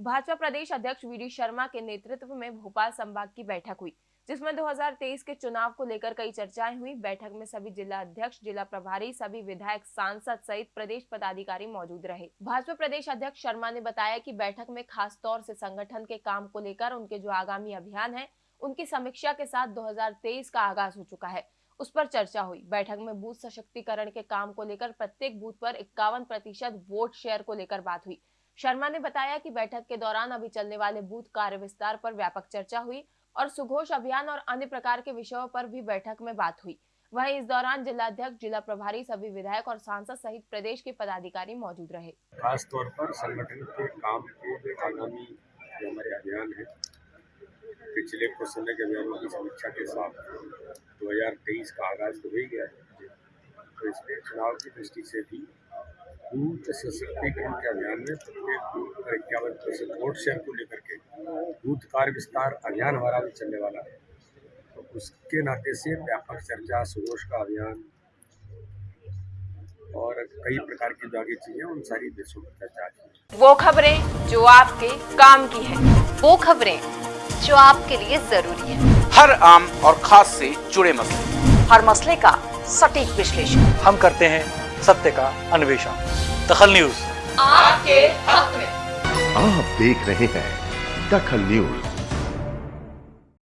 भाजपा प्रदेश अध्यक्ष we D Sharma के नेतृत्व में भोपाल संभाग की बैठक हुई, जिसमें 2023 के चुनाव को लेकर कई चर्चाएँ हुई। बैठक में सभी जिला अध्यक्ष, जिला प्रभारी, सभी विधायक, सांसद सहित प्रदेश पदाधिकारी मौजूद रहे। भाजपा प्रदेश अध्यक्ष शर्मा ने बताया कि बैठक में खास तौर से संगठन के काम को लेकर उनके जो आगामी अभियान है, उनकी समीक्षा के साथ 2023 का आगाज़ हो चुका है। उस पर चर्चा हुई। बैठक में बूथ सशक्तिकरण के काम को लेकर प्रत्येक बूथ पर इक्यावन प्रतिशत वोट शेयर को लेकर बात हुई। शर्मा ने बताया कि बैठक के दौरान अभी चलने वाले बूथ कार्य विस्तार पर व्यापक चर्चा हुई और सुघोष अभियान और अन्य प्रकार के विषयों पर भी बैठक में बात हुई। वहीं इस दौरान जिला अध्यक्ष जिला प्रभारी, सभी विधायक और सांसद सहित प्रदेश के पदाधिकारी मौजूद रहे। खास तौर पर संगठन के काम के आगामी जो हमारे अभियान है, पिछले कुछ समय के अभियानों की समीक्षा के साथ 2023 का आगाज़ तो हो ही गया है। तो इसमें चुनाव की दृष्टि से भी बूथ सशक्तिकरण के अभियान में प्रत्येक बूथ पर इक्यावन प्रतिशत वोट शेयर को लेकर के बूथ कार्य विस्तार अभियान हमारा भी चलने वाला है। तो उसके नाते से व्यापक चर्चा सुघोष का अभियान और कई प्रकार की जो आगे चीज़ें उन सारी देशों पर चर्चा की वो खबरें जो आपके काम की है वो खबरें जो आपके लिए ज़रूरी है। हर आम और खास से जुड़े मसले। हर मसले का सटीक विश्लेषण। हम करते हैं सत्य का अन्वेषण। दखल न्यूज़। आपके हक में। आप देख रहे हैं दखल न्यूज़।